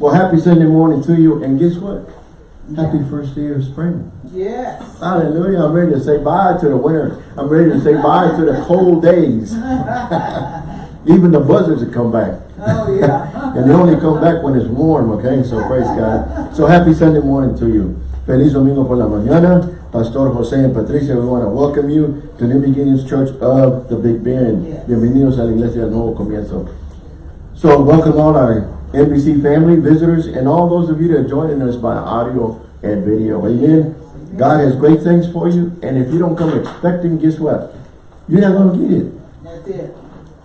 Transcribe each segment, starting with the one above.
Well, happy Sunday morning to you. And guess what? Happy first day of spring. Yes. Hallelujah. I'm ready to say bye to the winter. I'm ready to say bye to the cold days. Even the buzzards will come back. Oh, yeah. and they only come back when it's warm, okay? So praise God. So happy Sunday morning to you. Feliz Domingo por la mañana. Pastor Jose and Patricia, we want to welcome you to New Beginnings Church of the Big Bend. Yes. Bienvenidos a la Iglesia del Nuevo Comienzo. So welcome all our NBC family, visitors, and all those of you that are joining us by audio and video. Amen. God has great things for you, and if you don't come expecting, guess what? You're not going to get it. That's it.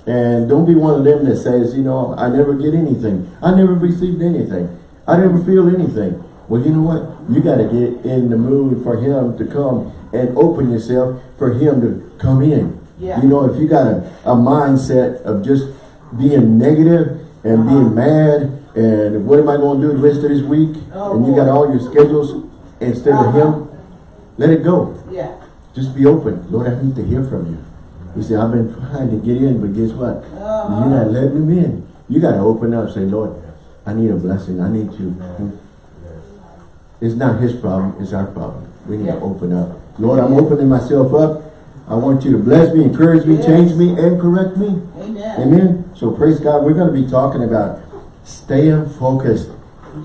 And don't be one of them that says, you know, I never get anything. I never received anything. I never feel anything. Well, you know what? You got to get in the mood for him to come and open yourself for him to come in. Yeah. You know, if you got a, a mindset of just being negative and Uh-huh. being mad and what am I going to do the rest of this week? Oh, and you got all your schedules instead of Uh-huh. him, let it go. Yeah. Just be open. Lord, I need to hear from you. He said, I've been trying to get in, but guess what? Uh-huh. You're not letting him in. You got to open up. Say, Lord, I need a blessing. I need you. It's not his problem. It's our problem. We need Yeah. to open up. Lord, I'm opening myself up. I want you to bless me, encourage me, Yes. change me, and correct me. Amen. Amen. So praise God. We're going to be talking about staying focused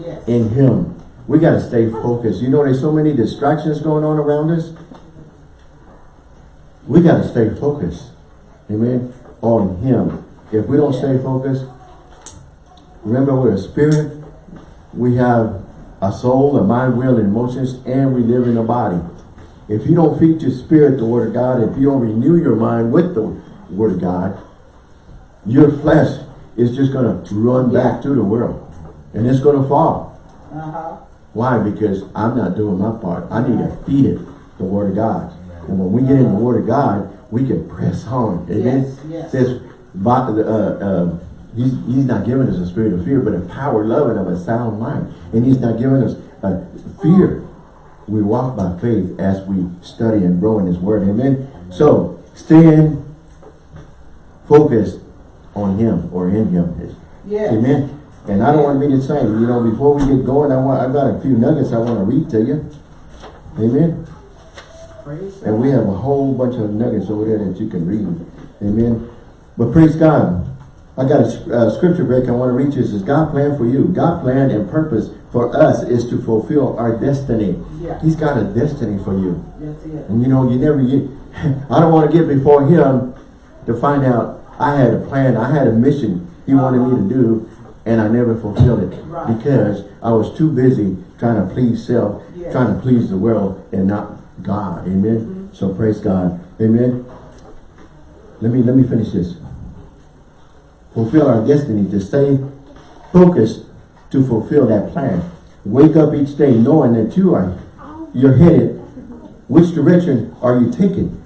Yes. in him. We got to stay focused. You know, there's so many distractions going on around us. We got to stay focused. Amen. On him. If we don't stay focused, remember we're a spirit. We have a soul, a mind, will, and emotions, and we live in a body. If you don't feed your spirit the word of God, if you don't renew your mind with the word of God, your flesh is just going to run Yeah. back to the world. And it's going to fall. Uh-huh. Why? Because I'm not doing my part. I need to feed it the Word of God. And when we get in the Word of God, we can press on. Amen? Yes, yes. Says, uh, uh, he's, he's not giving us a spirit of fear, but a power, love, and of a sound mind. And He's not giving us a fear. We walk by faith as we study and grow in His Word. Amen? So, staying focused on Him or in Him. Yes. Amen. And I don't want to be the same. you know, before we get going, I want I've got a few nuggets I want to read to you. Amen. Praise And we have a whole bunch of nuggets over there that you can read. Amen. But praise God. I got a uh, scripture break I want to read you. It says, God plan for you. God plan and purpose for us is to fulfill our destiny. Yeah. He's got a destiny for you. That's it. And you know, you never get, I don't want to get before him to find out I had a plan, I had a mission he wanted me to do, and I never fulfilled it. Right. Because I was too busy trying to please self, Yeah. trying to please the world, and not God. Amen. So praise God. Amen. Let me let me finish this. Fulfill our destiny to stay focused to fulfill that plan. Wake up each day knowing that you are you're headed. Which direction are you taking?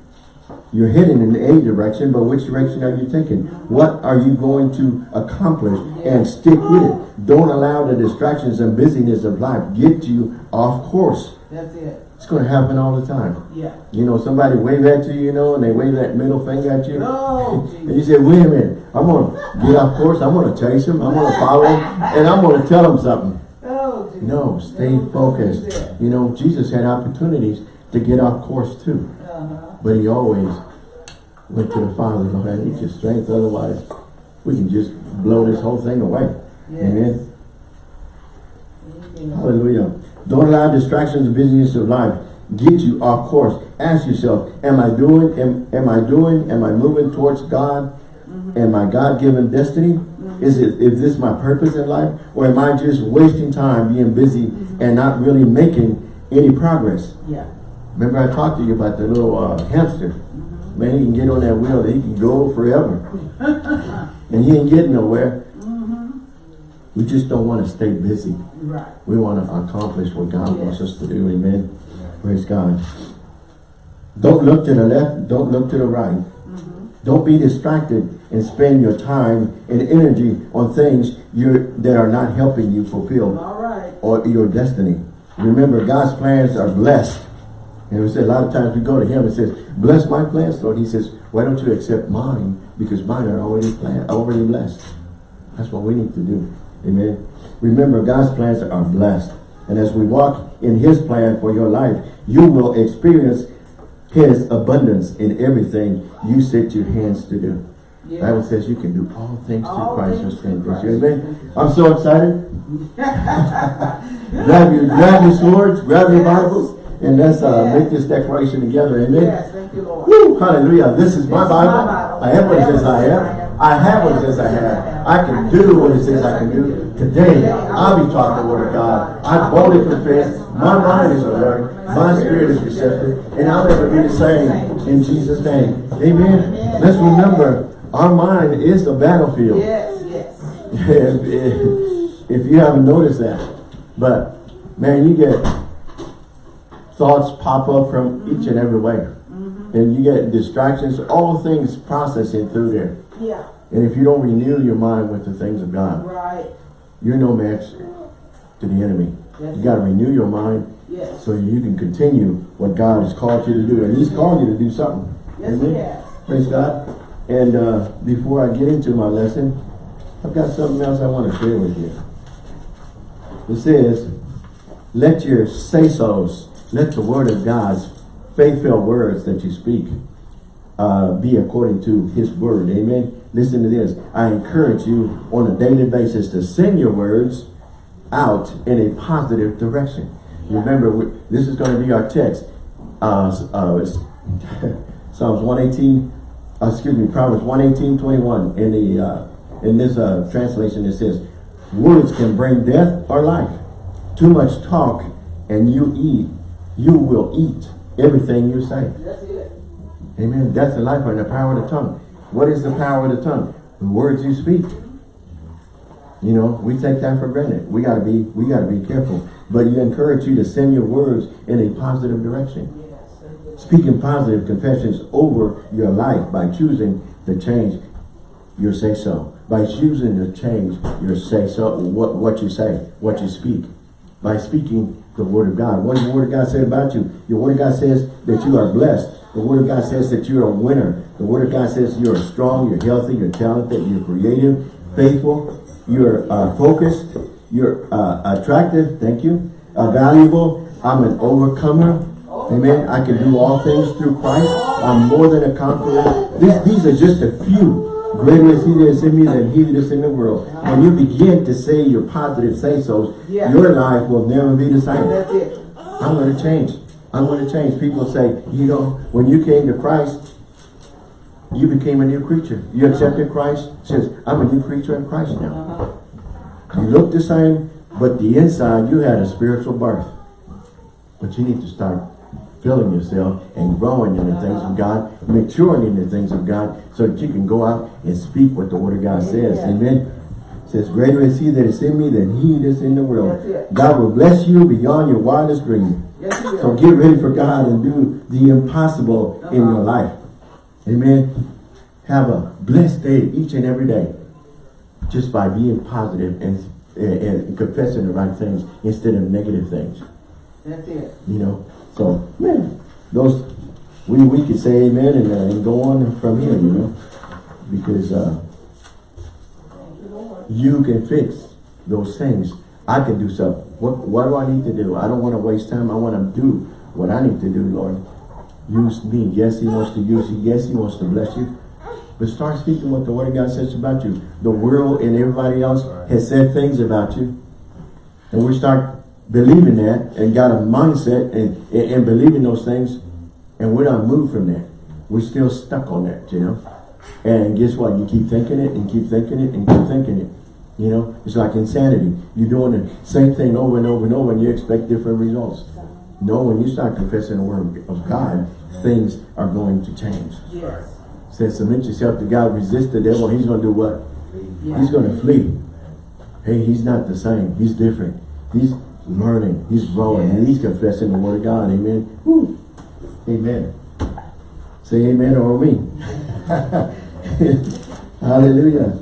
You're heading in the a direction, but which direction are you taking? What are you going to accomplish? And stick with it. Don't allow the distractions and busyness of life get you off course. That's it. It's going to happen all the time. Yeah. You know, somebody wave at you, you know, and they wave that middle finger at you. Oh, And you say, wait a minute, I'm going to get off course. I'm going to chase him. I'm going to follow him. And I'm going to tell him something. Oh, No, stay focused. That's. You know, Jesus had opportunities to get off course too. Uh-huh. But he always went to the Father, Lord, I need your strength. Otherwise, we can just blow this whole thing away. Yes. Amen. Amen. Hallelujah. Don't allow distractions and busyness of life get you off course. Ask yourself, am I doing, am, am I doing, am I moving towards God? Mm-hmm. Am my God-given destiny? Mm-hmm. Is it is this my purpose in life? Or am I just wasting time being busy mm-hmm. and not really making any progress? Yeah. Remember I talked to you about the little uh, hamster. Man, he can get on that wheel, he can go forever. and he ain't getting nowhere. We just don't want to stay busy. Right. We want to accomplish what God wants us to do. Amen. Praise God. Don't look to the left. Don't look to the right. Don't be distracted and spend your time and energy on things you're, that are not helping you fulfill All right. or your destiny. Remember, God's plans are blessed. And we say a lot of times we go to him and says, bless my plans, Lord. He says, why don't you accept mine? Because mine are already planned, already blessed. That's what we need to do. Amen. Remember, God's plans are blessed. And as we walk in his plan for your life, you will experience his abundance in everything you set your hands to do. Yes. Bible says you can do all things through All Christ who strengthens you. Amen. I'm so excited. grab your grab your swords, grab your. Bibles, and let's uh, Yes. make this declaration together. Amen. Yes, thank you, Lord. Woo, hallelujah. This is my This is my Bible. Bible. I have what it says I am. I have what it says I have. I can do what it says I can do. Today, I'll be taught the word of God. I boldly confess. My mind is alert. My spirit is receptive. And I'll never be the same in Jesus' name. Amen. Let's remember, our mind is the battlefield. Yes, yes. if, you haven't noticed that. But, man, you get thoughts pop up from each and every way. Mm-hmm. And you get distractions, all things processing through there. Yeah, And if you don't renew your mind with the things of God, right. you're no match to the enemy. Yes. You got to renew your mind Yes. so you can continue what God has called you to do. And he's called you to do something. Yes, Amen? he has. Praise God. And uh, before I get into my lesson, I've got something else I want to share with you. It says, let your say-sos, let the word of God's faith-filled words that you speak uh, be according to his word. Amen. Listen to this. I encourage you on a daily basis to send your words out in a positive direction. Remember, we- this is going to be our text. Uh, uh, it's Psalms 118, uh, excuse me, Proverbs 118, 21. In the uh, in this uh, translation, it says, "Words can bring death or life. Too much talk, and you eat, you will eat everything you say." That's it. Amen. Death and life in the power of the tongue. What is the power of the tongue? The words you speak. You know, we take that for granted. We gotta be, we gotta be careful. But you encourage you to send your words in a positive direction. Yes. Speaking positive confessions over your life by choosing to change your say so. By choosing to change your say so, what, what you say, what you speak. By speaking the word of God. What the word of God say about you? Your word of God says that you are blessed. The word of God says that you're a winner. The word of God says you're strong, you're healthy, you're talented, you're creative, faithful, you're uh, focused, you're uh, attractive, thank you, uh, valuable, I'm an overcomer, amen, I can do all things through Christ, I'm more than a conqueror. These, these are just a few. Greater is he that is in me than he that is in the world. When you begin to say your positive say-sos, Yeah. your life will never be the same. That's it. I'm going to change. I'm going to change. People say, you know, when you came to Christ, you became a new creature. You accepted Christ. Says, I'm a new creature in Christ now. Uh-huh. You look the same, but the inside, you had a spiritual birth. But you need to start filling yourself and growing in the things of God, maturing in the things of God, so that you can go out and speak what the Word of God says. Amen. Amen. It says, greater is he that is in me than he that is in the world. That's. God will bless you beyond your wildest dream. Yes, So get ready for God and do the impossible in Uh-huh. your life. Amen. Have a blessed day each and every day. Just by being positive and, and, and confessing the right things instead of negative things. That's it. You know. So, man, those, we, we could say amen and, uh, and go on from here, you know. Because uh, you, you can fix those things. I can do something. What, what do I need to do? I don't want to waste time. I want to do what I need to do, Lord. Use me. Yes, he wants to use you. Yes, he wants to bless you. But start speaking what the word of God says about you. The world and everybody else has said things about you. And we start believing that and got a mindset and, and, and believing those things. And we're not moved from that. We're still stuck on that, you know. And guess what? You keep thinking it and keep thinking it and keep thinking it. You know, it's like insanity. You're doing the same thing over and over and over and you expect different results. No, when you start confessing the word of God, things are going to change. Yes. Says submit yourself to God, resist the devil, he's going to do what? Yeah. He's going to flee. Hey, he's not the same. He's different. He's learning. He's growing. And he's confessing the word of God. Amen. Woo. Amen. Say amen or me. Hallelujah.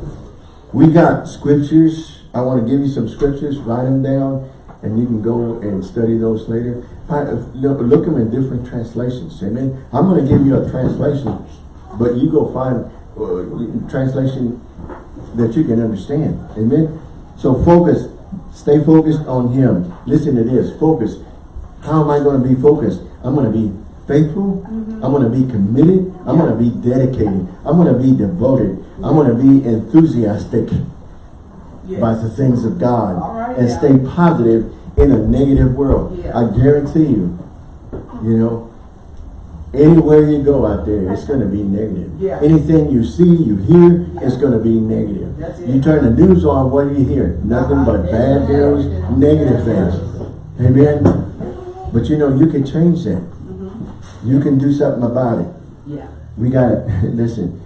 We got scriptures. I want to give you some scriptures. Write them down. And you can go and study those later. Look, them in different translations. Amen. I'm going to give you a translation. But you go find uh, translation that you can understand. Amen. So focus, stay focused on him. Listen to this, focus. How am I going to be focused? I'm going to be faithful. I'm going to be committed. I'm going to be dedicated. I'm going to be devoted. I'm going to be enthusiastic Yes. by the things of God and stay positive in a negative world. Yeah. I guarantee you, you know, anywhere you go out there, it's going to be negative. Yeah. Anything you see, you hear, it's going to be negative. You turn the news on, what do you hear? Nothing but Uh-huh. bad Yeah. news, negative things. Amen. But you know, you can change that. Mm-hmm. You can do something about it. Yeah. We gotta, listen,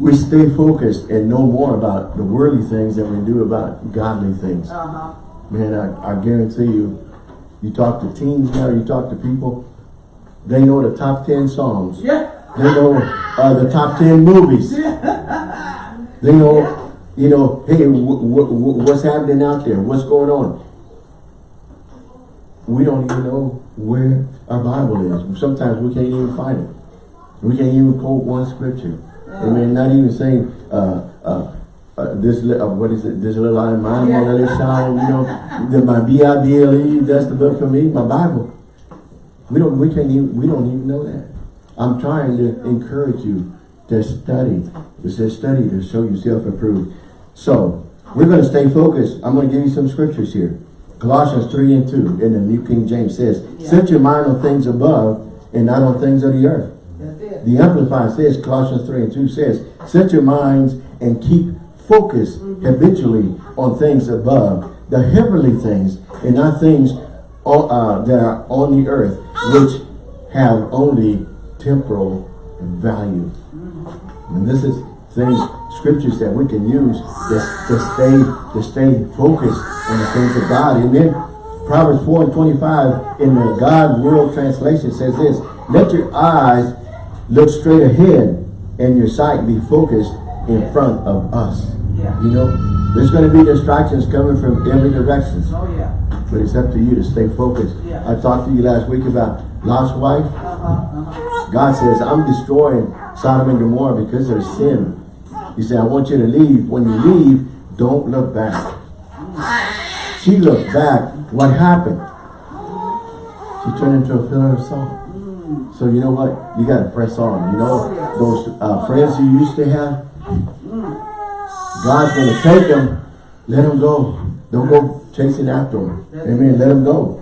we stay focused and know more about the worldly things than we do about godly things. Uh-huh. Man, I, I guarantee you, you talk to teens now, you talk to people, they know the top 10 songs. Yeah. They know uh, the top 10 movies. They know, you know, hey, what's happening out there? What's going on? We don't even know where our Bible is. Sometimes we can't even find it. We can't even quote one scripture. Amen. Not even saying, uh, uh, uh, this, uh, what is it? This little eye of mine, Yeah. yeah. little sound, you know, the, my B-I-B-L-E, that's the book for me, my Bible. We don't, we can't even, we don't even know that. I'm trying to encourage you to study. It says study to show yourself approved. So, we're going to stay focused. I'm going to give you some scriptures here. Colossians 3 and 2 in the New King James says, Yeah. Set your mind on things above and not on things of the earth. The Amplified says, Colossians 3 and 2 says, Set your minds and keep focus mm-hmm. habitually on things above, the heavenly things, and not things o- uh, that are on the earth, which have only temporal value. Mm-hmm. And this is things, scriptures that we can use to, to stay to stay focused on the things of God. Amen. Proverbs 4 and 25 in the God's Word Translation says this, Let your eyes look straight ahead and your sight be focused in front of us. Yeah. You know, there's going to be distractions coming from every direction. Oh, yeah. But it's up to you to stay focused. Yeah. I talked to you last week about Lot's wife. Uh-huh. Uh-huh. God says, I'm destroying Sodom and Gomorrah because of sin. He said, I want you to leave. When you leave, don't look back. She looked back. What happened? She turned into a pillar of salt. So you know what? You got to press on. You know, those uh, friends you used to have, God's going to take them. Let them go. Don't go chasing after them. Amen. Let them go.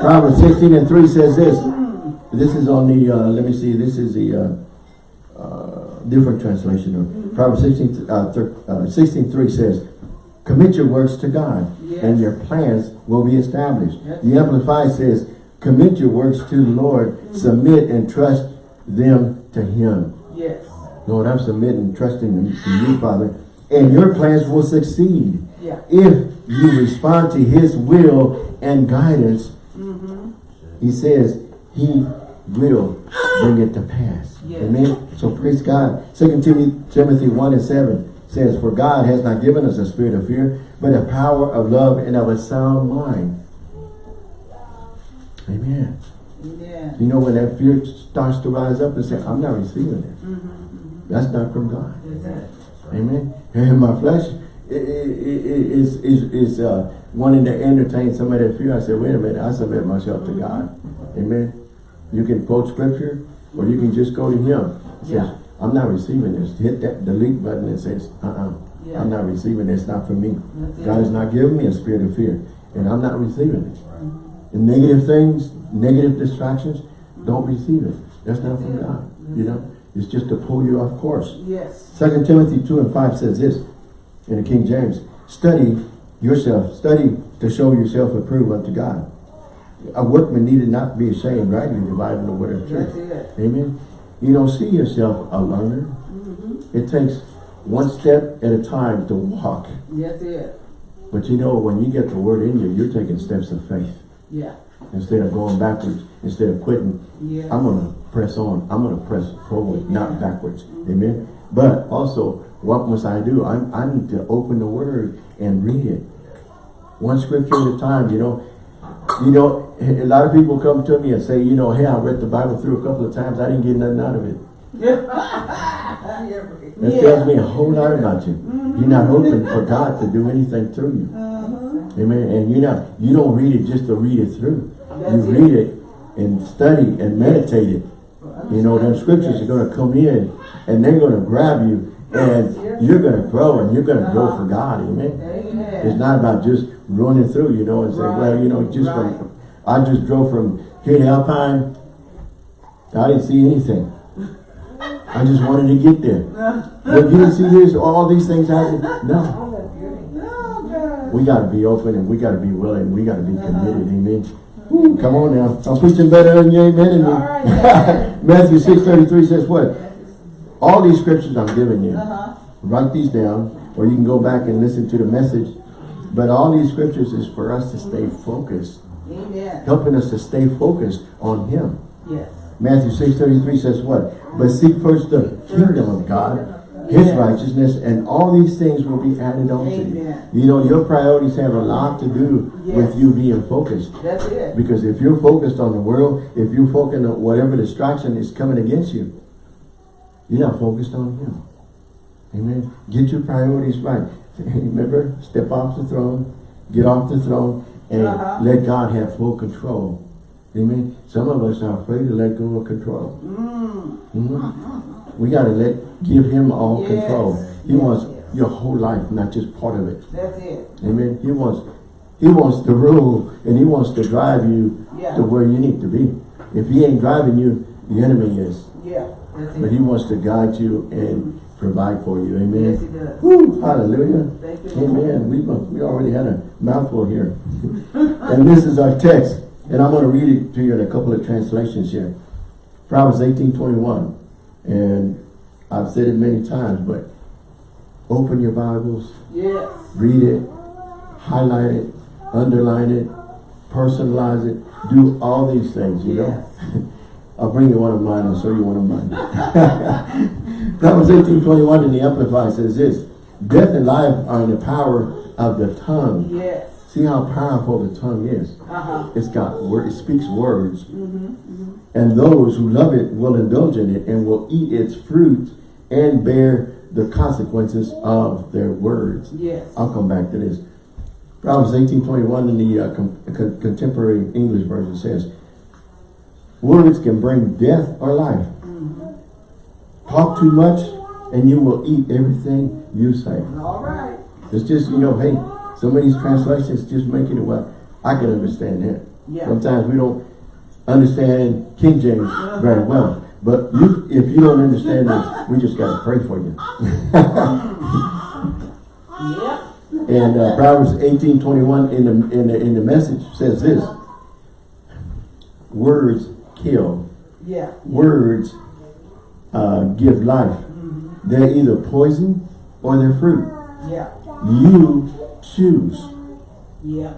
Proverbs 16 and 3 says this. This is on the, uh, let me see, this is the uh, uh, different translation. of Proverbs 16, uh, uh, 16 3 says, Commit your works to God, and your plans will be established. Yes. The Amplified says, Commit your works to the Lord, mm-hmm. submit and trust them to Him. Yes. Lord, I'm submitting, trusting in in you, Father, and your plans will succeed Yeah. if you respond to His will and guidance. Mm-hmm. He says He will bring it to pass. Yes. Amen. So praise God. Second Timothy, Timothy 1 and 7 says, For God has not given us a spirit of fear, but a power of love and of a sound mind. Amen. Yeah. You know, when that fear starts to rise up and say, I'm not receiving it. That's not from God. Amen. And my flesh is is is uh, wanting to entertain some of that fear. I said, wait a minute, I submit myself to God. Amen. You can quote scripture, or you can just go to Him. He says, Yeah. I'm not receiving this. Hit that delete button and says, uh-uh, Yeah. I'm not receiving this. It's not for me. God has not given me a spirit of fear, and I'm not receiving it. And negative things, negative distractions, don't receive it. That's not from God. You know, it's just to pull you off course. Yes. Second Timothy 2 and 5 says this in the King James. Study yourself. Study to show yourself approved unto God. A workman needed not be ashamed, rightly dividing the word of truth. Amen. You don't see yourself a learner. Mm-hmm. It takes one step at a time to walk. That's it. But you know, when you get the word in you, you're taking steps of faith. Yeah. Instead of going backwards, instead of quitting, Yes. I'm going to press on. I'm going to press forward, not backwards. Amen. But also, what must I do? I, I need to open the word and read it. One scripture at a time, you know. You know, a lot of people come to me and say, you know, hey, I read the Bible through a couple of times. I didn't get nothing out of it. Yeah. That tells me a whole lot about you. You're not open for God to do anything through you. Uh-huh. Amen. And you're not, you don't read it just to read it through. You That's it. read it and study and meditate it. You know, them scriptures are gonna come in and they're gonna grab you and you're gonna grow and you're gonna grow uh-huh. for God. Amen. It's not about just running through, you know, and say, well, you know, just Right. from, I just drove from here to Alpine. I didn't see anything. I just wanted to get there. But you didn't see this, all these things happen. No. We gotta be open and we gotta be willing. We gotta be committed. Amen. Woo, come on now. I'm preaching better than you. Amen. And All right, yeah. Matthew 6.33 says what? All these scriptures I'm giving you. Uh-huh. Write these down or you can go back and listen to the message. But all these scriptures is for us to stay focused. Amen. Helping us to stay focused on Him. Yes. Matthew 6.33 says what? But seek first the kingdom of God, His Yes. righteousness, and all these things will be added on to you. You know, your priorities have a lot to do with you being focused. That's it. Because if you're focused on the world, if you're focused on whatever distraction is coming against you, you're not focused on Him. Amen. Get your priorities right. Remember, step off the throne, get off the throne, and Uh-huh. let God have full control. Amen. Some of us are afraid to let go of control. Mm. Mhm. We got to let, give Him all Yes. control. He Yes, wants yes. your whole life, not just part of it. That's it. Amen. He wants, He wants to rule, and He wants to drive you Yeah. to where you need to be. If He ain't driving you, the enemy is. Yeah. But. He wants to guide you and provide for you. Amen. Yes, he does. Woo, hallelujah. You. Amen. We, we already had a mouthful here. and this is our text. And I'm going to read it to you in a couple of translations here. Proverbs 18, 21. And I've said it many times, but open your Bibles, Yes. read it, highlight it, underline it, personalize it, do all these things, you know. Yes. I'll bring you one of mine, I'll show you one of mine. Proverbs 18, 21 in the Amplified says this, Death and life are in the power of the tongue. Yes. See how powerful the tongue is. Uh-huh. It's got word, it speaks words. Mm-hmm. And those who love it will indulge in it and will eat its fruit and bear the consequences of their words. Yes. I'll come back to this. Proverbs 18:21 in the uh, con contemporary English version says, Words can bring death or life. Talk too much and you will eat everything you say. All right. It's just, you know, hey, some of these translations just make it well. I can understand that. Yeah. Sometimes we don't understand King James very well. But you, if you don't understand this, we just got to pray for you. Yep. And uh, Proverbs 18:21 in the in the in the message says this: Words kill. Yeah. Words uh, give life. Mm -hmm. They're either poison or they're fruit. Yeah. You choose. Yeah.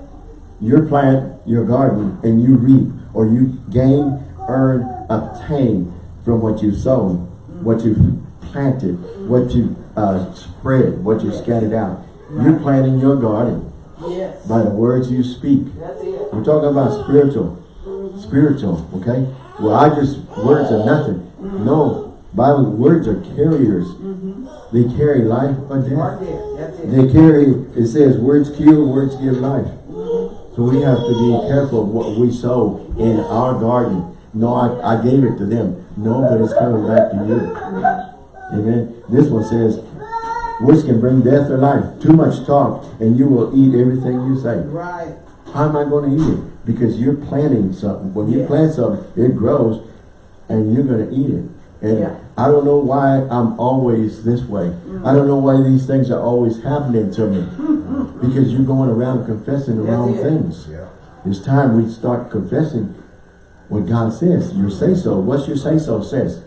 Your plant, your garden, and you reap, or you gain, earn, obtain from what you've sown, what you've planted, what you uh, spread, what you scattered out. You're planting your garden Yes. by the words you speak. That's it. We're talking about spiritual. Spiritual, okay? Well, I just, words are nothing. No, Bible, words are carriers. Mm-hmm. They carry life or death. there. That's it. They carry, it says, words kill, words give life. Mm-hmm. So we have to be careful of what we sow in our garden. No, I, I gave it to them. No, but it's coming back to you. Mm-hmm. Amen. This one says, words can bring death or life. Too much talk and you will eat everything you say. Right. How am I going to eat it? Because you're planting something. When you plant something, it grows and you're going to eat it. And Yeah. I don't know why I'm always this way. I don't know why these things are always happening to me. because you're going around confessing the That's wrong it. things. Yeah. It's time we start confessing what God says. Your say-so. What's your say-so says?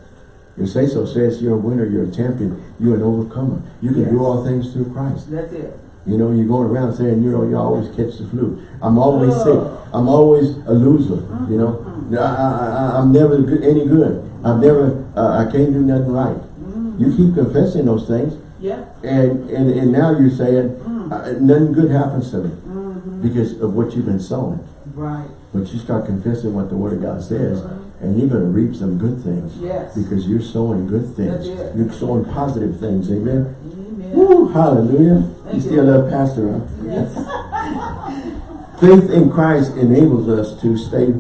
Your say-so says you're a winner, you're a champion, you're an overcomer. You can do all things through Christ. That's it. You know, you're going around saying, you know, you always catch the flu. I'm always Oh. sick. I'm always a loser. You know, uh-huh. I, I, I, I'm never good, any good. I've never, uh, I can't do nothing right. Mm. You keep confessing those things, Yeah. and and, and now you're saying mm. uh, nothing good happens to me mm-hmm. because of what you've been sowing. Right. But you start confessing what the Word of God says, uh-huh. And you're going to reap some good things. Yes. Because you're sowing good things. You're sowing positive things. Amen. Mm-hmm. Woo, hallelujah. Thank you you. still love pastor, huh? Yes. Faith in Christ enables us to stay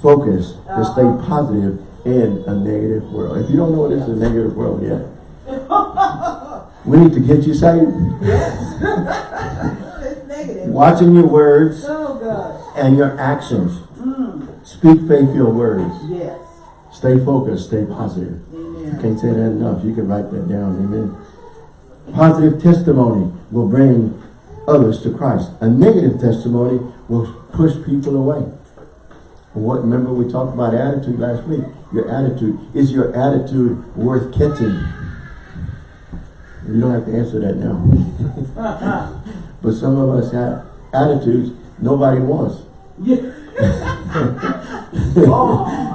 focused, to stay positive in a negative world. If you don't know what is a negative world yet, we need to get you saved. it's negative. Watching your words Oh and your actions. Mm. Speak faith-filled words. Yes. Stay focused, stay positive. Amen. Can't say that enough. You can write that down. Amen. Positive testimony will bring others to Christ. A negative testimony will push people away. What remember we talked about attitude last week. Your attitude. Is your attitude worth catching? You don't have to answer that now. but some of us have attitudes nobody wants. Yeah.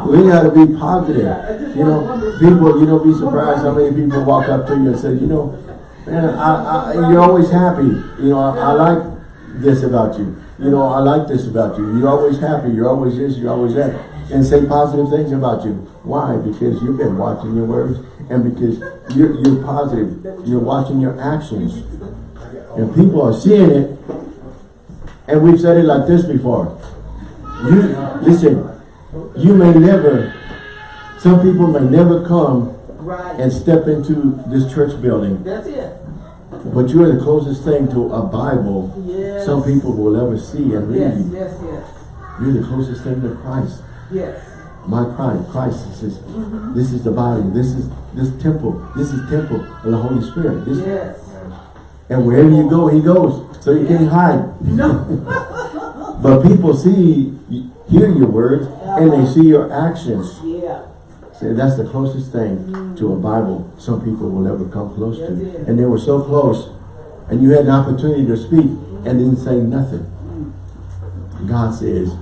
We gotta be positive. You know, people, you know, be surprised how many people walk up to you and say, you know, man, I, I, you're always happy. You know, I, I like this about you. You know, I like this about you. You're always happy. You're always this, you're always that. And say positive things about you. Why? Because you've been watching your words and because you're, you're positive. You're watching your actions. And people are seeing it. And we've said it like this before. You, listen, you may never, some people may never come and step into this church building, That's it. But you're the closest thing to a Bible Yes. some people will ever see and Yes, read. yes, yes. You're the closest thing to Christ. Yes. My Christ, Christ says, mm-hmm. this is the body, this is this temple, this is temple of the Holy Spirit. This, Yes. And wherever you go, he goes. So you can't hide. No. But people see, hear your words, and they uh-huh. see your actions. yeah. See, that's the closest thing to a Bible some people will ever come close to. That's it. And they were so close, and you had an opportunity to speak and didn't say nothing. God says,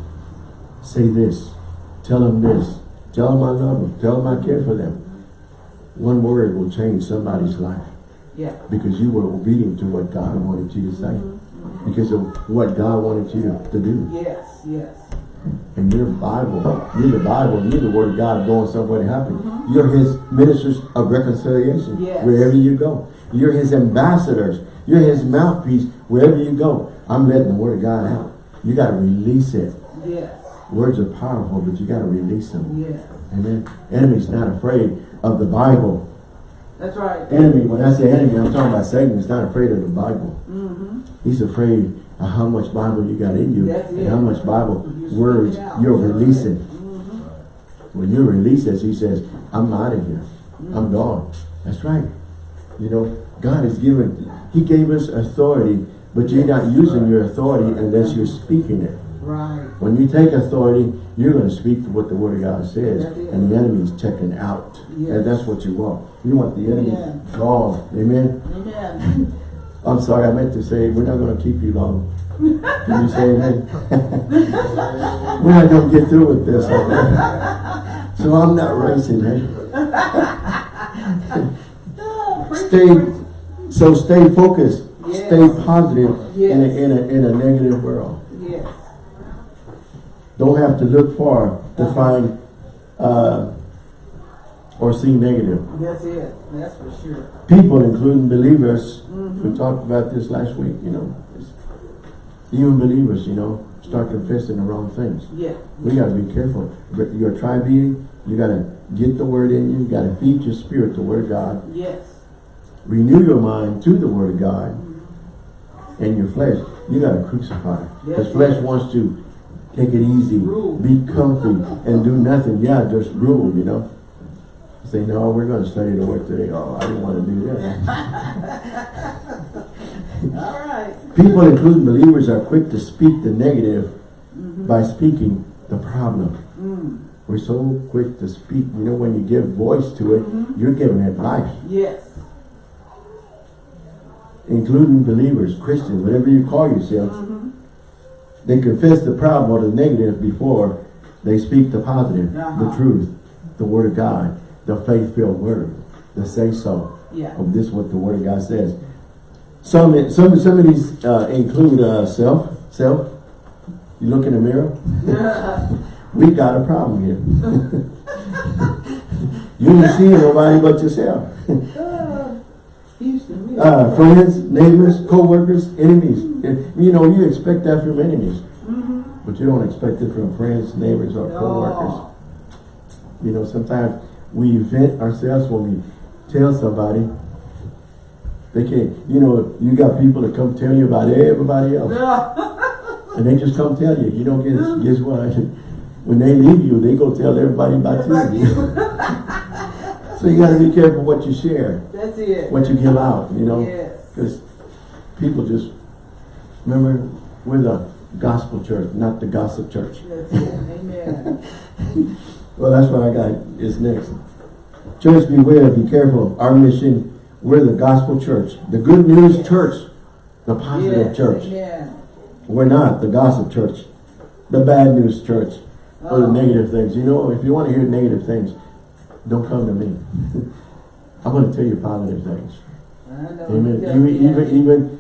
say this, tell them this, tell them I love them, tell them I care for them. One word will change somebody's life Yeah. because you were obedient to what God wanted you to say. Because of what God wanted you to do. Yes, yes. And you're Bible. You're the Bible. You're the Word of God going somewhere to happen. You're His ministers of reconciliation Yes. wherever you go. You're His ambassadors. You're His mouthpiece wherever you go. I'm letting the Word of God out. You got to release it. Yes. Words are powerful, but you got to release them. Yes. Amen. Enemy's not afraid of the Bible. That's right. Enemy, when I say enemy, I'm talking about Satan. He's not afraid of the Bible. Mm-hmm. He's afraid how much Bible you got in you and how much Bible words you're releasing. Mm-hmm. When you release this, he says, I'm out of here. I'm gone. That's right. You know, God has given, he gave us authority, but you're not using your authority unless you're speaking it. Right. When you take authority, you're going to speak to what the Word of God says, and the enemy's checking out. Yes. And that's what you want. You want the enemy gone. Amen? Amen. I'm sorry, I meant to say, we're not going to keep you long. Can you say amen? we're not going to get through with this. okay? So I'm not racing? Oh, Stay, so stay focused. Yes. Stay positive in, a, in, a, in a negative world. Yes. Don't have to look far to find uh, or see negative. That's it. That's for sure. People, including believers, Mm-hmm. we talked about this last week, you know, even believers, you know, start confessing the wrong things. Yeah. We got to be careful. But Your tribe eating, you got to get the word in you. You got to feed your spirit the word of God. Yes. Renew your mind to the word of God. And your flesh, you got to crucify. Because Yes, flesh yes. wants to take it easy, Rule. be comfy, and do nothing. Yeah, just rule, you know. Say, no, we're going to study the word today. Oh, I didn't want to do that. All right. People, including believers, are quick to speak the negative Mm-hmm. by speaking the problem. Mm. We're so quick to speak. You know, when you give voice to it, Mm-hmm. you're giving it life. Yes. Including believers, Christians, whatever you call yourself. Mm-hmm. They confess the problem or the negative before they speak the positive, the Uh-huh. truth, the word of God, the faith-filled word, the say-so. Yeah. of this what the word of God says. Some some some of these uh, include uh, self self. You look in the mirror. we got a problem here. you ain't seeing nobody but yourself. Uh, friends, neighbors, co-workers, enemies. You know, you expect that from enemies. Mhm. But you don't expect it from friends, neighbors, or co-workers. You know, sometimes we vent ourselves when we tell somebody. They can't, you know, you got people that come tell you about everybody else. And they just come tell you. You don't guess, guess what? When they leave you, they go tell everybody about you. so you got to be careful what you share, That's it. what you give out, you know. Yes. Because people just, remember, we're the gospel church, not the gossip church. That's it. Amen. Well, that's what I got is next. Church, beware, be careful. Our mission, we're the gospel church. The good news church. The positive Yes, church. Amen. We're not the gossip church. The bad news church. Or the Oh. negative things. You know, if you want to hear negative things, don't come to me. I'm going to tell you positive things. Amen. Yeah, Even, yeah. even, even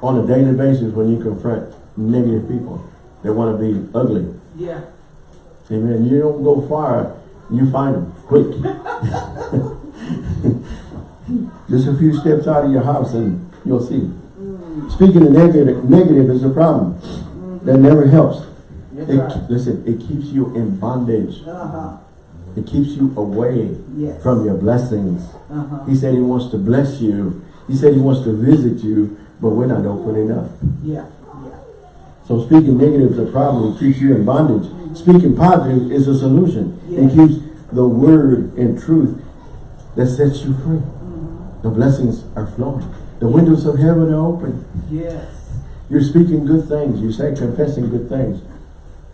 on a daily basis when you confront negative people that want to be ugly. Yeah. Amen. You don't go far, you find them quick. Just a few steps out of your house and you'll see. Mm. Speaking of negative, negative is a problem. That never helps. It, right. Listen, it keeps you in bondage. Uh-huh. It keeps you away Yes. from your blessings. Uh-huh. He said he wants to bless you. He said he wants to visit you, but we're not open enough. Yeah. So speaking negative is a problem. It keeps you in bondage. Speaking positive is a solution. It keeps the word and truth that sets you free. Mhm. The blessings are flowing. The windows of heaven are open. Yes. You're speaking good things. You say confessing good things.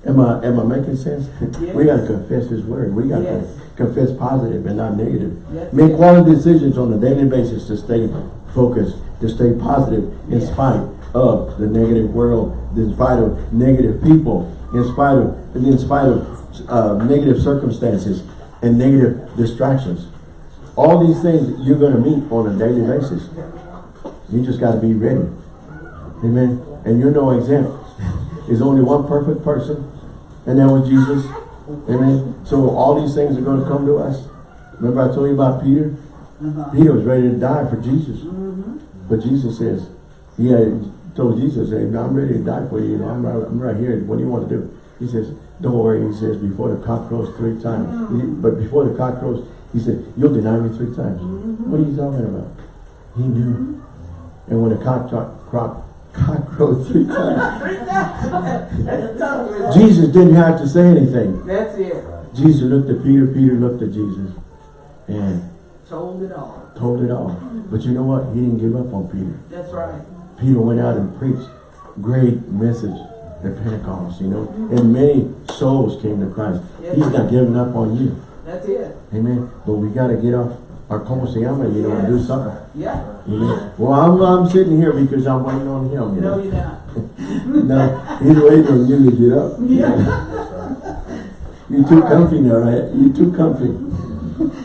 Am I am I making sense? Yes. we gotta confess his word. We gotta Yes. confess positive and not negative. Make quality decisions on a daily basis to stay focused, to stay positive in spite of the negative world, in spite of negative people, in spite of in spite of uh, negative circumstances and negative distractions. All these things you're gonna meet on a daily basis. You just gotta be ready. Amen. And you're no exempt. There's only one perfect person, and that was Jesus. Amen. So all these things are going to come to us. Remember I told you about Peter? Uh-huh. Peter was ready to die for Jesus. Mm-hmm. But Jesus says, he had told Jesus, hey, I'm ready to die for you. you know, I'm, right, I'm right here. What do you want to do? He says, don't worry. He says, before the cock crows three times. He- but before the cock crows, he said, you'll deny me three times. Mm-hmm. What are you talking about? He knew. Mm-hmm. And when the cock, cock, cock, crowed three times, That's a tough one. Jesus didn't have to say anything. That's it. Jesus looked at Peter, Peter looked at Jesus, and Told it all. told it all. But you know what? He didn't give up on Peter. That's right. Peter went out and preached great message at Pentecost, you know, and many souls came to Christ. Yes. He's not giving up on you. That's it. Amen. But we got to get off our como se llama, you know, and do something. Yeah. Amen. Well, I'm, I'm sitting here because I'm waiting on him. You No, know? you're not. no, he's waiting on you to get up. Yeah. You're too comfy now, right? You're too comfy.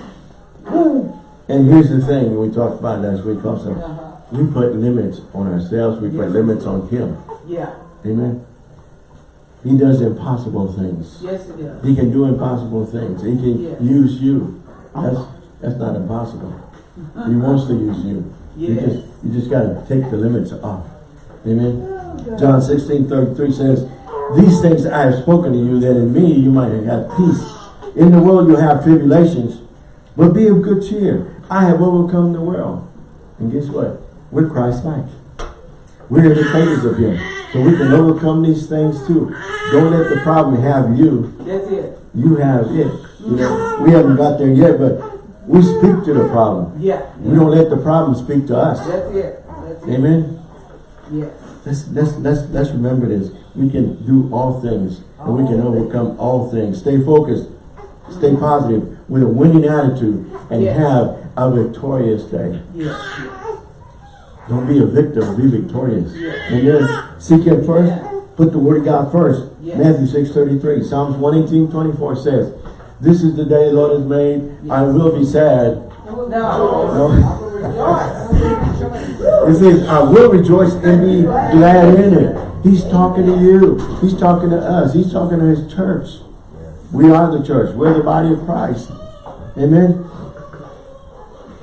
And here's the thing we talked about last week also. Uh-huh. We put limits on ourselves. We put limits on Him. Yeah. Amen. He does impossible things. Yes, it does. He can do impossible things. He can Yes. use you. That's that's not impossible. He wants to use you. You just you just gotta take the limits off. Amen. Oh, John 16, 33 says, These things I have spoken to you, that in me you might have peace. In the world you have tribulations, but be of good cheer. I have overcome the world. And guess what? We're Christ-like. We're imitators of Him. So we can overcome these things too. Don't let the problem have you. That's it. You have it. You know, we haven't got there yet, but we speak to the problem. Yeah. We don't let the problem speak to us. That's it. That's it. Amen. Yes. Let's, let's, let's, let's remember this. We can do all things and we can All overcome all things. Stay focused. Stay positive with a winning attitude and Yes. have a victorious day. Yes. Yes. Don't be a victim, be victorious. Yes. And then seek Him first. Yeah. Put the Word of God first. Yes. Matthew 6, 33. Psalms 118, 24 says, This is the day the Lord has made. I will be sad. No. No. I will rejoice. It says, I will rejoice and be glad in it. He's talking to you. He's talking to us. He's talking to his church. We are the church. We're the body of Christ. Amen.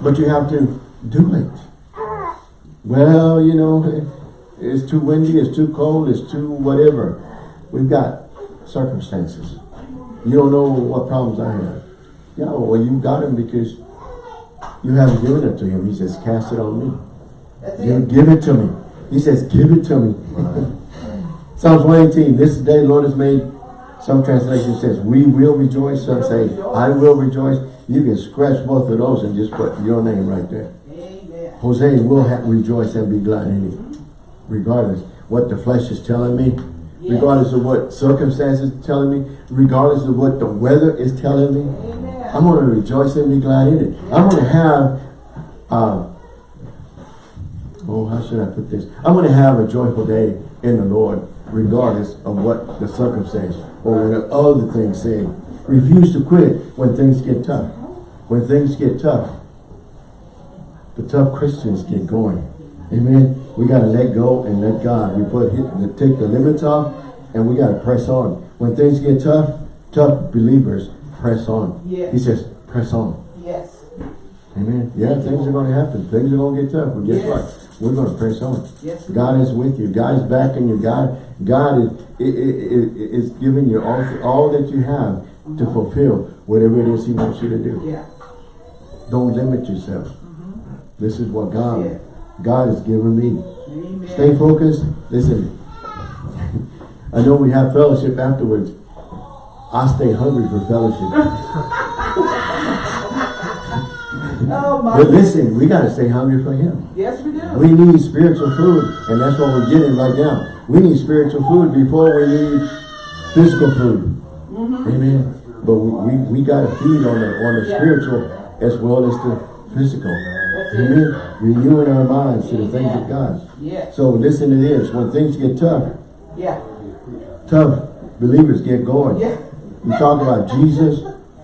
But you have to do it. Well, you know, it's too windy, it's too cold, it's too whatever. We've got circumstances. You don't know what problems I have. Yeah, well, you got them because you haven't given it to him. He says, cast it on me. That's You it. give it to me. He says, give it to me. Psalms 118, this day the Lord has made. Some translation says, we will rejoice. Some say, I will rejoice. You can scratch both of those and just put your name right there. Jose will have rejoice and be glad in it. Regardless what the flesh is telling me, Yes. regardless of what circumstances are telling me, regardless of what the weather is telling me, Amen. I'm going to rejoice and be glad in it. I'm going to have, uh, oh, how should I put this? I'm going to have a joyful day in the Lord, regardless of what the circumstance or what other things say. Refuse to quit when things get tough. When things get tough, the tough Christians get going. Amen. We got to let go and let God. We put hit, take the limits off and we got to press on. When things get tough, tough believers press on. Yes. He says, press on. Yes. Amen. Yeah, things are going to happen. Things are going to get tough. But guess Yes. what? We're going to press on. Yes. God is with you. God is backing you. God, God is, i- i- i- is giving you all, all that you have to uh-huh. fulfill whatever it is He wants you to do. Yeah. Don't limit yourself. This is what God, Yeah. God has given me. Amen. Stay focused. Listen, I know we have fellowship afterwards. I stay hungry for fellowship. Oh my. But listen, we got to stay hungry for Him. Yes, we do. We need spiritual food, and that's what we're getting right now. We need spiritual food before we need physical food. Mm-hmm. Amen. But we, we, we got to feed on the on the Yeah. spiritual as well as the physical. Amen. Renewing our minds to the things of God. Yes. So listen to this. When things get tough, Yeah. tough believers get going. Yeah. You talk about Jesus,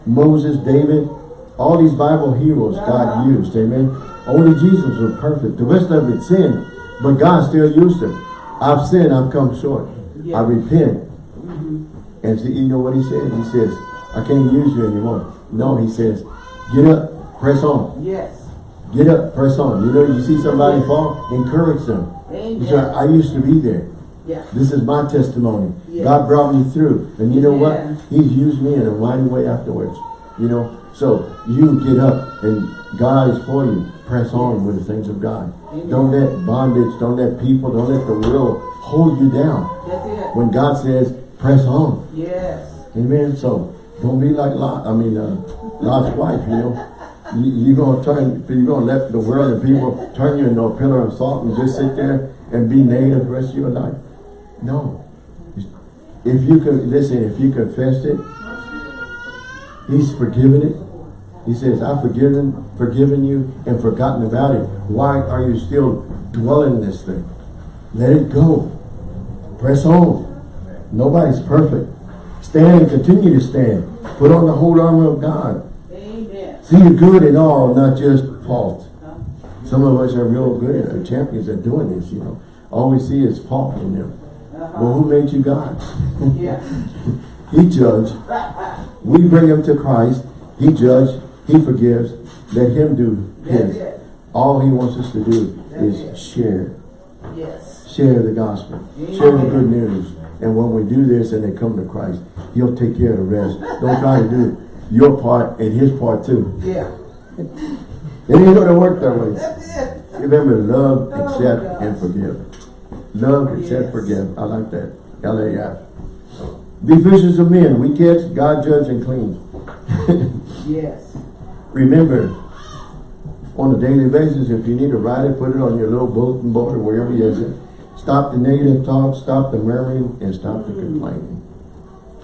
Moses, David, all these Bible heroes God uh-huh. used, amen. Only Jesus was perfect. The rest of it sin, but God still used them. I've sinned, I've come short. Yeah. I repent. Mm-hmm. And so, you know what he said? He says, I can't use you anymore. No, he says, get up, press on. Yes. Get up, press on. You know, you see somebody fall, encourage them. Say, I used to be there. Yeah. This is my testimony. Yes. God brought me through. And you know Yeah. what? He's used me in a mighty way afterwards. You know, so you get up and God is for you. Press on with the things of God. Amen. Don't let bondage, don't let people, don't let the world hold you down. That's it. When God says, press on. Yes. Amen. So don't be like Lot, I mean, uh, Lot's wife, you know. You, you're going to turn, you're going to let the world and people turn you into a pillar of salt and just sit there and be negative the rest of your life. No. If you could, listen, if you confessed it, He's forgiven it. He says, I've forgiven, forgiven you and forgotten about it. Why are you still dwelling in this thing? Let it go. Press on. Nobody's perfect. Stand and continue to stand. Put on the whole armor of God. See the good in all, not just fault. Some of us are real good at champions at doing this, you know. All we see is fault in them. Uh-huh. Well, who made you God? Yeah. he judged. We bring him to Christ. He judged. He forgives. Let him do his. All he wants us to do That's is it. share. Yes. Share the gospel. Share the good news. And when we do this and they come to Christ, he'll take care of the rest. Don't try to do your part and his part too. Yeah. It ain't gonna work that way. That's it. Remember, love, Oh, accept, and forgive. Love, accept, forgive. I like that. L-A-F. Be fishers of men. We catch, God judge and clean. Yes. Remember, on a daily basis, if you need to write it, put it on your little bulletin board or wherever you use it. Stop the negative talk, stop the murmuring, and stop the mm-hmm. complaining.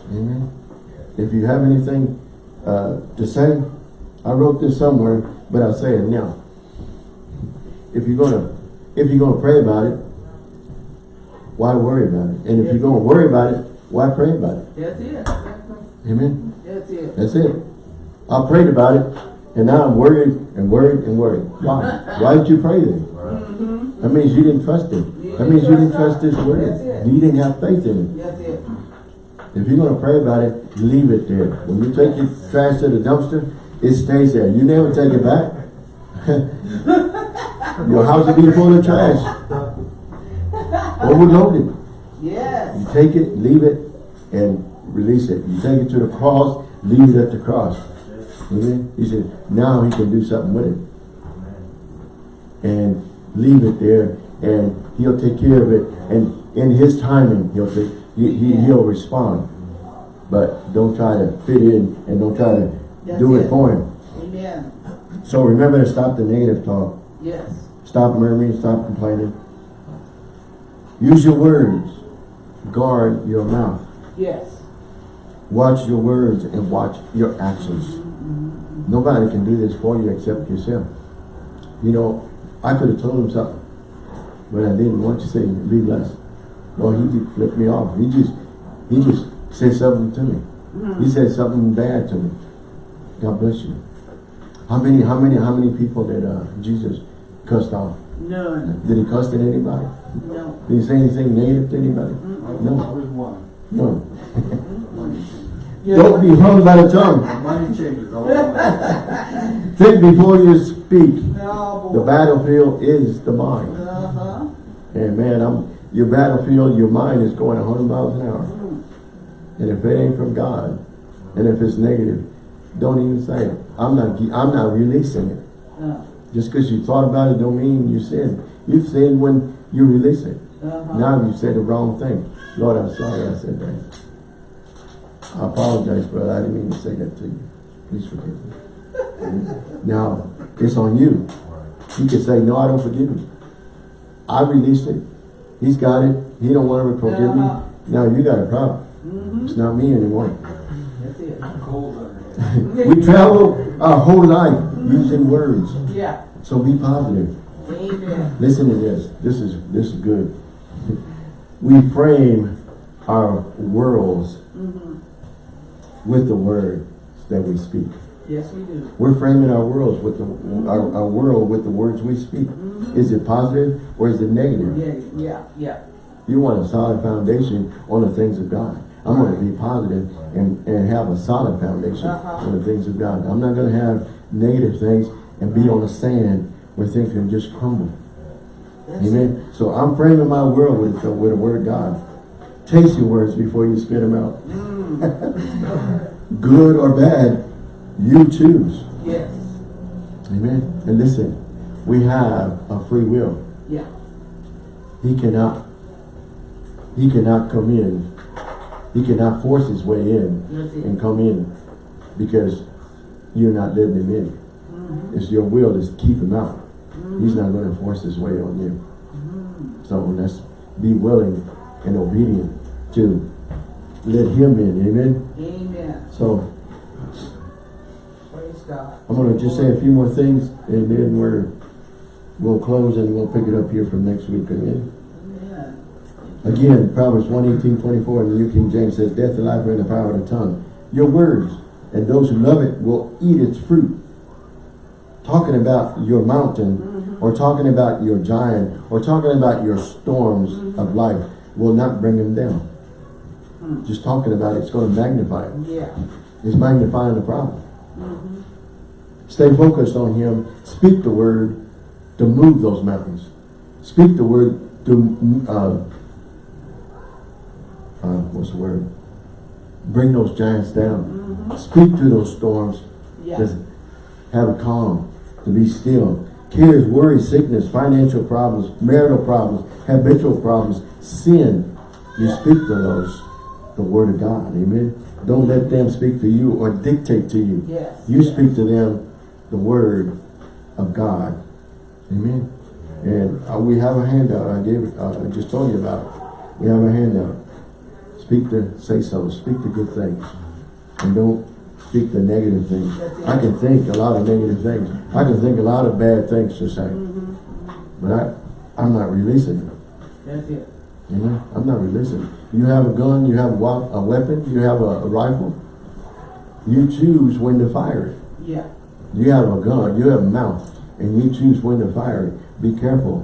Amen. If you have anything uh, to say, I wrote this somewhere, but I'll say it now. If you're gonna, if you're gonna pray about it, why worry about it? And if you're gonna worry about it, why pray about it? That's it. Amen. That's it. That's it. I prayed about it, and now I'm worried and worried and worried. Why? Why did you pray then? That means you didn't trust Him. That means you didn't trust His word. You didn't have faith in Him. That's it. If you're gonna pray about it, leave it there. When you take your trash to the dumpster, it stays there. You never take it back. your house will be full of trash. Overloaded. Yes. You take it, leave it, and release it. You take it to the cross, leave it at the cross. Amen. He said, now he can do something with it. And leave it there, and he'll take care of it. And in his timing, he'll take, he, he, he'll respond. But don't try to fit in and don't try to That's do it it. for him. Amen. So remember to stop the negative talk. Yes. Stop murmuring, stop complaining. Use your words. Guard your mouth. Yes. Watch your words and watch your actions. Mm-hmm, mm-hmm. Nobody can do this for you except yourself. You know, I could have told him something, but I didn't want to say, be blessed. No, he just flipped me off. He just, he just said something to me. He said something bad to me. God bless you. How many, how many, how many people did uh, Jesus cussed off? None. Did he cuss at anybody? No. Did he say anything negative to anybody? No. Always one. No. Money Don't be hung by the tongue. Money changes all. Think before you speak. No, The battlefield is the mind. Uh-huh. And man, I'm your battlefield, your mind is going 100 miles an hour. And if it ain't from God, and if it's negative, don't even say it. I'm not. I'm not releasing it. Uh, Just because you thought about it, don't mean you sinned. You sinned when you release it. uh-huh. Now you said the wrong thing. Lord, I'm sorry I said that. I apologize, brother. I didn't mean to say that to you. Please forgive me. now, it's on you. You can say, no, I don't forgive you. I released it. He's got it. He don't want to forgive me. Now you got a problem. Mm-hmm. It's not me anymore. That's it. Cold we travel our whole life using words. Yeah. So be positive. Amen. Listen to this. This is this is good. We frame our worlds with the word that we speak. Yes, we do. We're framing our worlds with the our, our world with the words we speak. Is it positive or is it negative? Yeah, yeah, yeah. You want a solid foundation on the things of God. I'm going to be positive and, and have a solid foundation Uh-huh. on the things of God. I'm not going to have negative things and be on the sand where things can just crumble. That's it. Amen. So I'm framing my world with the, with the word of God. Taste your words before you spit them out. Good or bad, you choose. Yes. Amen. And listen, we have a free will. Yeah. He cannot, he cannot come in. He cannot force his way in and come in because you're not letting him in. Mm-hmm. It's your will to keep him out. He's not going to force his way on you. Mm-hmm. So let's be willing and obedient to let him in. Amen. Amen. So. I'm going to just say a few more things and then we're, we'll close and we'll pick it up here from next week. Amen. Again, Proverbs 118, 24 in the New King James says, Death and life are in the power of the tongue. Your words, and those who love it will eat its fruit. Talking about your mountain, mm-hmm. or talking about your giant, or talking about your storms mm-hmm. of life will not bring them down. Mm. Just talking about it's going to magnify it. Yeah. It's magnifying the problem. Mm-hmm. Stay focused on him. Speak the word to move those mountains. Speak the word to, uh, uh, what's the word? Bring those giants down. Speak to those storms. To have a calm, to be still. Cares, worry, sickness, financial problems, marital problems, habitual problems, sin. You speak to those, the word of God. Amen. Don't let them speak to you or dictate to you. Yes. You yes. speak to them the word of God. Amen. And uh, we have a handout. I gave it, uh, I just told you about it. We have a handout. Speak the, say so. Speak the good things. And don't speak the negative things. I can think a lot of negative things. I can think a lot of bad things to say. But I, I'm not releasing them. That's it. Amen. I'm not releasing. You have a gun, you have a, a weapon, you have a, a rifle. You choose when to fire it. Yeah. You have a gun, you have a mouth, and you choose when to fire it. Be careful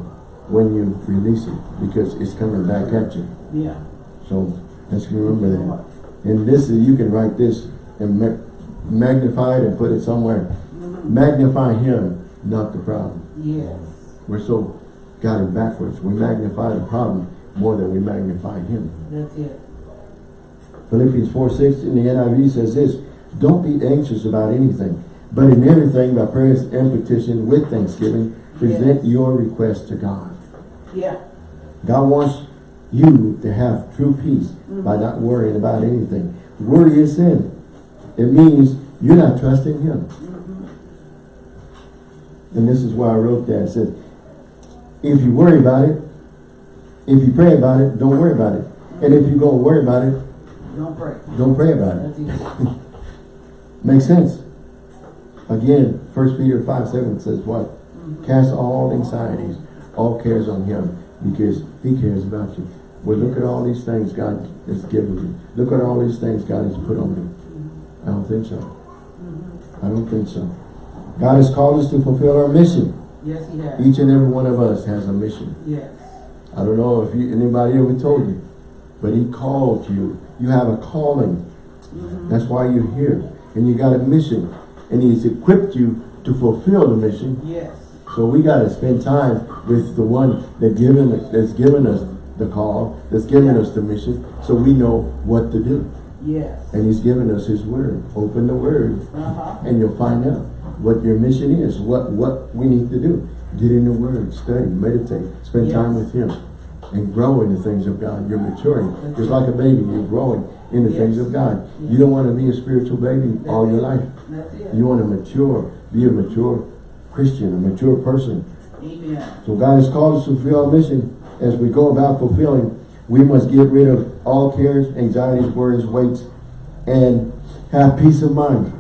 when you release it because it's coming back at you. Yeah. So let's remember that. And this is, you can write this and ma- magnify it and put it somewhere. Mm-hmm. Magnify him, not the problem. Yes. We're so got it backwards. We magnify the problem more than we magnify him. That's it. Philippians 4, 6 in the NIV says this, Don't be anxious about anything, but in everything by prayers and petition with thanksgiving, present your request to God. Yeah. God wants you to have true peace mm-hmm. by not worrying about anything. Worry is sin. It means you're not trusting him. Mm-hmm. And this is why I wrote that. It says, if you worry about it, if you pray about it, don't worry about it. And if you're going to worry about it, Don't pray. don't pray about it. Makes sense. Again, 1 Peter 5, 7 says what? Mm-hmm. Cast all anxieties, all cares on him, because he cares about you. Well, look at all these things God has given me. Look at all these things God has put on me. I don't think so. Mm-hmm. I don't think so. God has called us to fulfill our mission. Yes, he has. Each and every one of us has a mission. Yes. I don't know if you, anybody ever told you, but he called you. You have a calling. Mm-hmm. That's why you're here. And you got a mission. And he's equipped you to fulfill the mission. Yes. So we got to spend time with the one that given that's given us the call, that's given us the mission, so we know what to do. Yes. And he's given us his word. Open the word Uh-huh. and you'll find out what your mission is, what what we need to do. Get in the word, study, meditate, spend time with him, and grow in the things of God. You're maturing. Just like a baby, you're growing in the things of God. Yes. You don't want to be a spiritual baby all your life. You want to mature, be a mature Christian, a mature person. Amen. So God has called us to fulfill our mission. As we go about fulfilling, we must get rid of all cares, anxieties, worries, weights, and have peace of mind.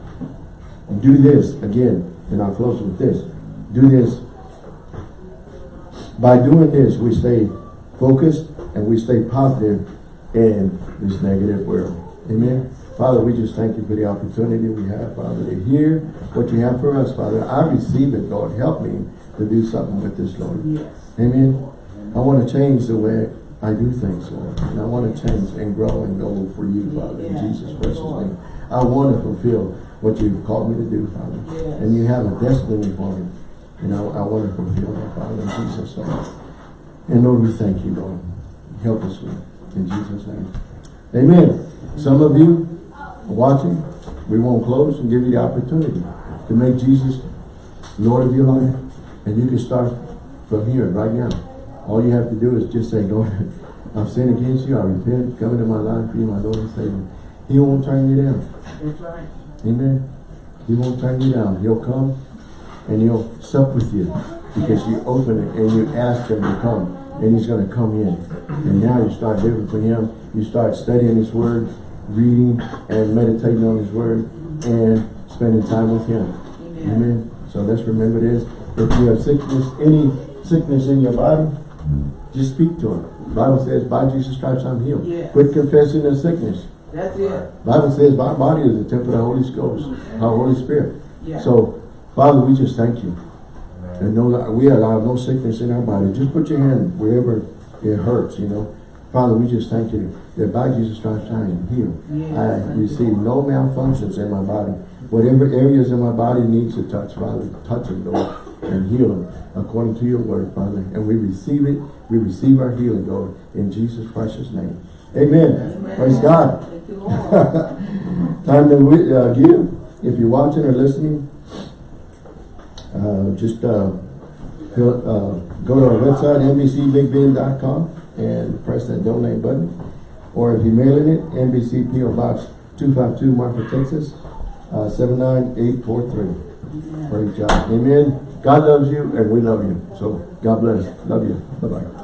Do this, again, and I'll close with this. Do this. By doing this, we stay focused and we stay positive in this negative world. Amen. Father, we just thank you for the opportunity we have, Father, to hear what you have for us, Father. I receive it, Lord. Help me to do something with this, Lord. Yes. Amen. I want to change the way I do things, Lord. And I want to change and grow and go for you, Father, in Yes. Jesus' precious name. I want to fulfill what you've called me to do, Father. Yes. And you have a destiny for me. And I, I want to fulfill that, Father, in Jesus' name. And Lord, we thank you, Lord. Help us, Lord, in Jesus' name. Amen. Some of you are watching, we won't close and give you the opportunity to make Jesus Lord of your life. And you can start from here, right now. All you have to do is just say, Lord, I've sinned against you. I repent. Come into my life. Be my Lord and Savior. He won't turn you down. That's right. Amen. He won't turn you down. He'll come and he'll sup with you because you open it and you ask him to come and he's going to come in. And now you start living for him. You start studying his word, reading and meditating on his word and spending time with him. Amen. Amen. So let's remember this. If you have sickness, any sickness in your body, just speak to him. Bible says, by Jesus Christ I'm healed. Yes. Quit confessing the sickness. That's it. Bible says my body is the temple of the Holy Ghost, our Holy Spirit. Yeah. So, Father, we just thank you. And know that we allow no sickness in our body. Just put your hand wherever it hurts, you know. Father, we just thank you that by Jesus Christ I am healed. Yes. I receive no malfunctions in my body. Whatever areas in my body needs a touch, Father, touch them, Lord, and heal them according to your word, Father. And we receive it. We receive our healing, Lord, in Jesus' Christ's name. Amen. Amen. Praise God. Thank you, Lord. Time to uh, give. If you're watching or listening, uh, just uh, fill, uh, go to our website, nbcbigbend.com, and press that donate button. Or if you're mailing it, NBC PO Box 252, Marfa, Texas, uh, 79843. Praise God. Amen. God loves you, and we love you. So, God bless. Love you. Bye-bye.